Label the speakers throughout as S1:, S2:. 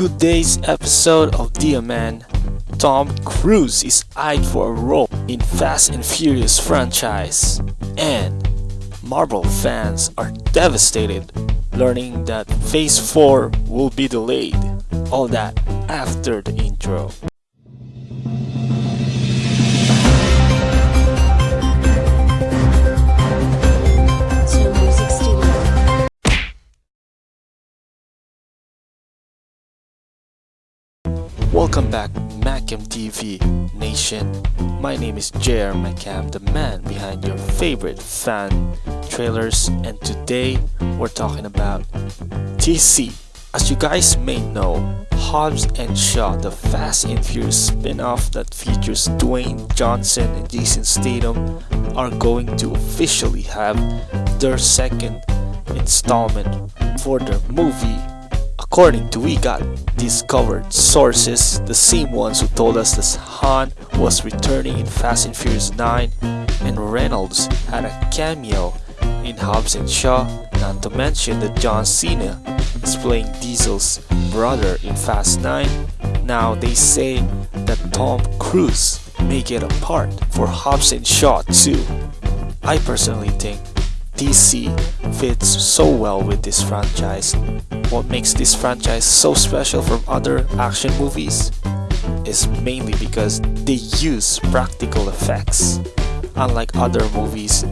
S1: today's episode of Dear Man, Tom Cruise is eyed for a role in Fast and Furious franchise, and Marvel fans are devastated learning that Phase 4 will be delayed. All that after the intro. Welcome back, Macam TV Nation. My name is JR Macam, the man behind your favorite fan trailers, and today we're talking about TC. As you guys may know, Hobbs and Shaw, the Fast and Furious spin-off that features Dwayne Johnson and Jason Statham, are going to officially have their second installment for their movie According to We Got This Covered sources, the same ones who told us that Han was returning in Fast and Furious 9 and Reynolds had a cameo in Hobbs and Shaw, not to mention that John Cena is playing Diesel's brother in Fast 9. Now they say that Tom Cruise may get a part for Hobbs and Shaw too. I personally think TC fits so well with this franchise. What makes this franchise so special from other action movies is mainly because they use practical effects. Unlike other movies,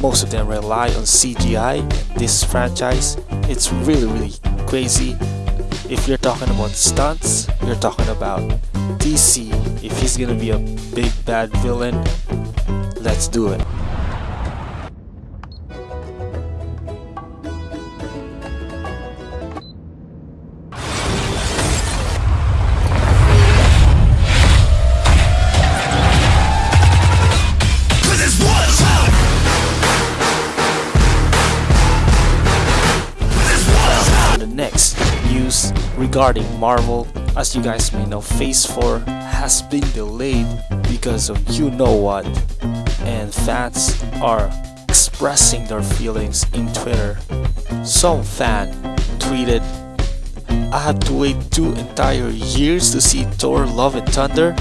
S1: most of them rely on CGI. This franchise, it's really really crazy. If you're talking about stunts, you're talking about TC. If he's gonna be a big bad villain, let's do it. News regarding Marvel. As you guys may know, Phase 4 has been delayed because of you know what, and fans are expressing their feelings in Twitter. Some fan tweeted, I had to wait two entire years to see Thor Love and Thunder,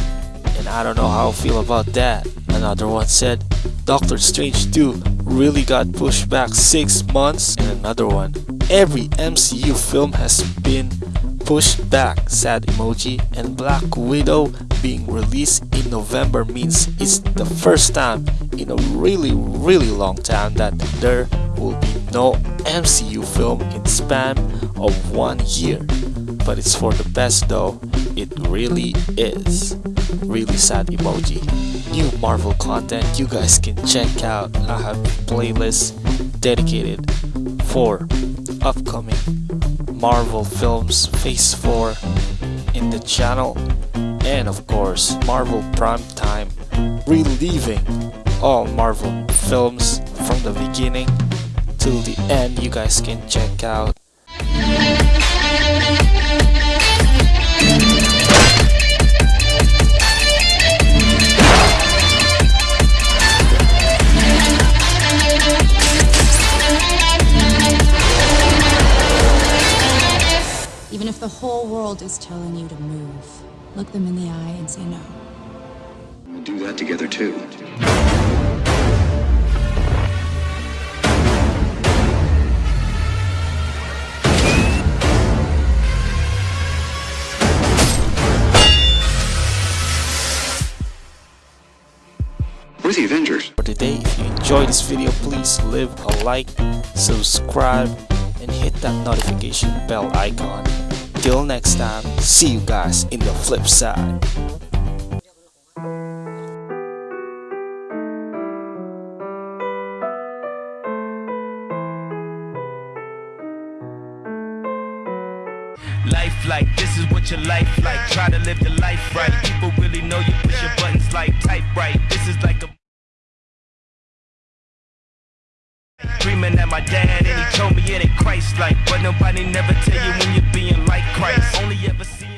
S1: and I don't know how I feel about that. Another one said, Doctor Strange 2 really got pushed back 6 months, and another one, every MCU film has been pushed back, sad emoji, and Black Widow being released in November means it's the first time in a really really long time that there will be no MCU film in span of one year. But it's for the best though, it really is. Really sad emoji. New Marvel content you guys can check out. I have playlists dedicated for upcoming Marvel films Phase 4 in the channel. And of course Marvel Prime Time reliving all Marvel films from the beginning till the end. You guys can check out
S2: if the whole world is telling you to move, look them in the eye and say no.
S3: We'll do that together too. We're the Avengers.
S1: for today. If you enjoyed this video, please leave a like, subscribe, and hit that notification bell icon. Till next time, see you guys in the flip side.
S4: Life like this is what your life like. Try to live the life right. People really know you push your buttons like type right. This is like a Dreaming at my dad and he told me it ain't Christ like But nobody never tell you when you're being like Christ. Only ever seeing